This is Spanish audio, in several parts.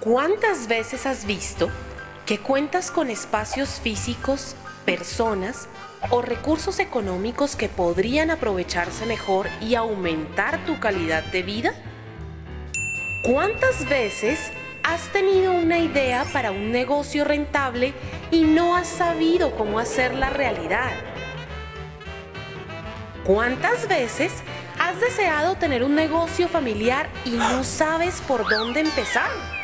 ¿Cuántas veces has visto que cuentas con espacios físicos, personas o recursos económicos que podrían aprovecharse mejor y aumentar tu calidad de vida? ¿Cuántas veces has tenido una idea para un negocio rentable y no has sabido cómo hacerla realidad? ¿Cuántas veces has deseado tener un negocio familiar y no sabes por dónde empezar?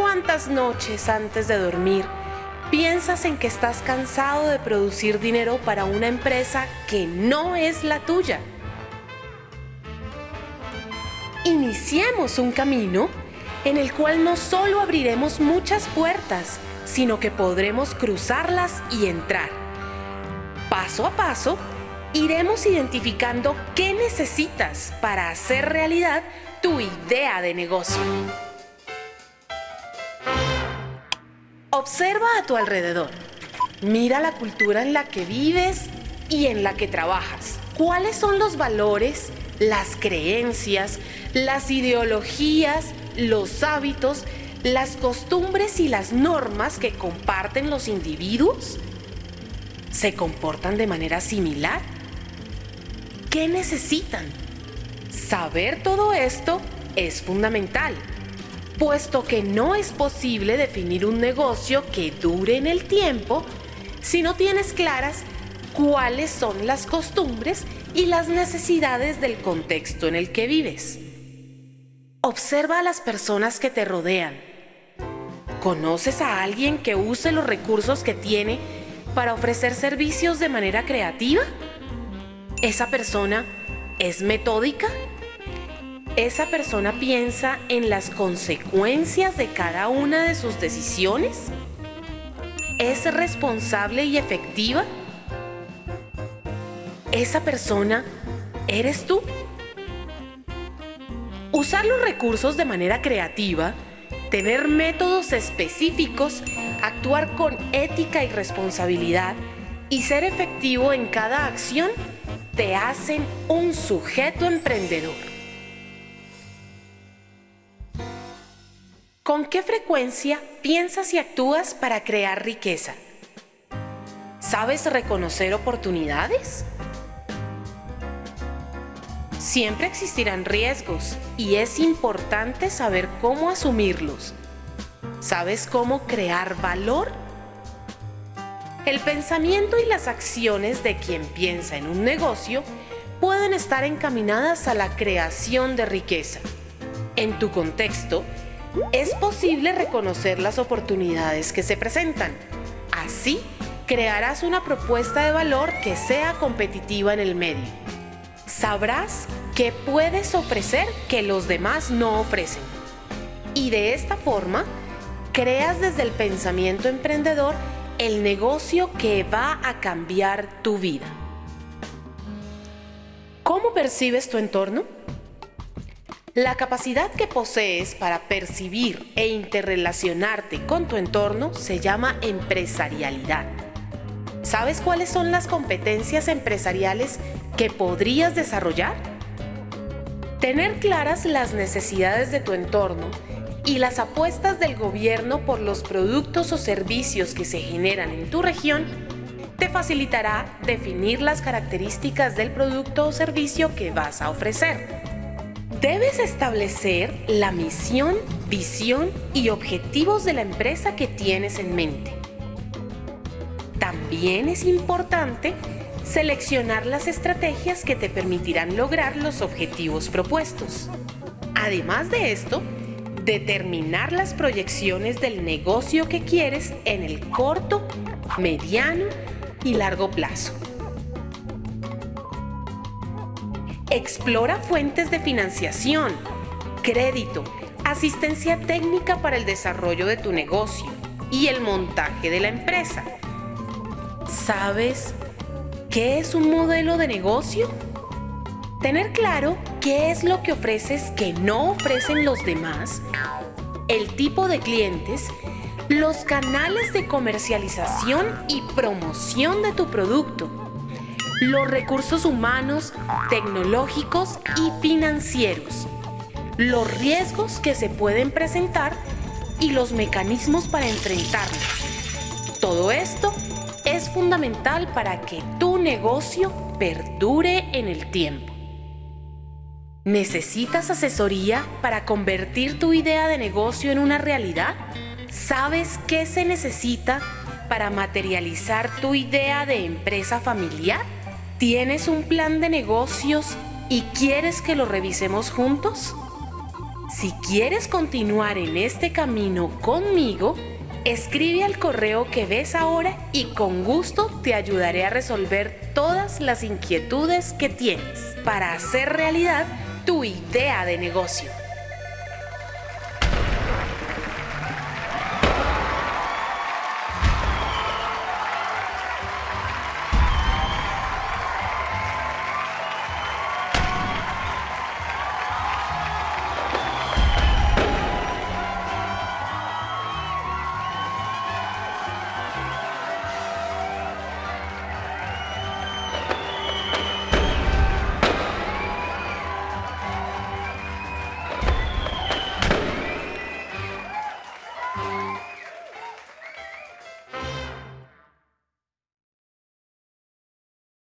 ¿Cuántas noches antes de dormir piensas en que estás cansado de producir dinero para una empresa que no es la tuya? Iniciemos un camino en el cual no solo abriremos muchas puertas, sino que podremos cruzarlas y entrar. Paso a paso, iremos identificando qué necesitas para hacer realidad tu idea de negocio. Observa a tu alrededor. Mira la cultura en la que vives y en la que trabajas. ¿Cuáles son los valores, las creencias, las ideologías, los hábitos, las costumbres y las normas que comparten los individuos? ¿Se comportan de manera similar? ¿Qué necesitan? Saber todo esto es fundamental, puesto que no es posible definir un negocio que dure en el tiempo si no tienes claras cuáles son las costumbres y las necesidades del contexto en el que vives. Observa a las personas que te rodean. ¿Conoces a alguien que use los recursos que tiene para ofrecer servicios de manera creativa? ¿Esa persona es metódica? ¿Esa persona piensa en las consecuencias de cada una de sus decisiones? ¿Es responsable y efectiva? ¿Esa persona eres tú? Usar los recursos de manera creativa, tener métodos específicos, actuar con ética y responsabilidad y ser efectivo en cada acción te hacen un sujeto emprendedor. ¿Con qué frecuencia piensas y actúas para crear riqueza? ¿Sabes reconocer oportunidades? Siempre existirán riesgos y es importante saber cómo asumirlos. ¿Sabes cómo crear valor? El pensamiento y las acciones de quien piensa en un negocio pueden estar encaminadas a la creación de riqueza. En tu contexto, es posible reconocer las oportunidades que se presentan. Así, crearás una propuesta de valor que sea competitiva en el medio. Sabrás qué puedes ofrecer que los demás no ofrecen. Y de esta forma, creas desde el pensamiento emprendedor el negocio que va a cambiar tu vida. ¿Cómo percibes tu entorno? La capacidad que posees para percibir e interrelacionarte con tu entorno se llama empresarialidad. ¿Sabes cuáles son las competencias empresariales que podrías desarrollar? Tener claras las necesidades de tu entorno y las apuestas del gobierno por los productos o servicios que se generan en tu región te facilitará definir las características del producto o servicio que vas a ofrecer. Debes establecer la misión, visión y objetivos de la empresa que tienes en mente. También es importante seleccionar las estrategias que te permitirán lograr los objetivos propuestos. Además de esto, determinar las proyecciones del negocio que quieres en el corto, mediano y largo plazo. Explora fuentes de financiación, crédito, asistencia técnica para el desarrollo de tu negocio y el montaje de la empresa. ¿Sabes qué es un modelo de negocio? Tener claro qué es lo que ofreces que no ofrecen los demás, el tipo de clientes, los canales de comercialización y promoción de tu producto, los recursos humanos, tecnológicos y financieros, los riesgos que se pueden presentar y los mecanismos para enfrentarlos. Todo esto es fundamental para que tu negocio perdure en el tiempo. ¿Necesitas asesoría para convertir tu idea de negocio en una realidad? ¿Sabes qué se necesita para materializar tu idea de empresa familiar? ¿Tienes un plan de negocios y quieres que lo revisemos juntos? Si quieres continuar en este camino conmigo, escribe al correo que ves ahora y con gusto te ayudaré a resolver todas las inquietudes que tienes para hacer realidad tu idea de negocio.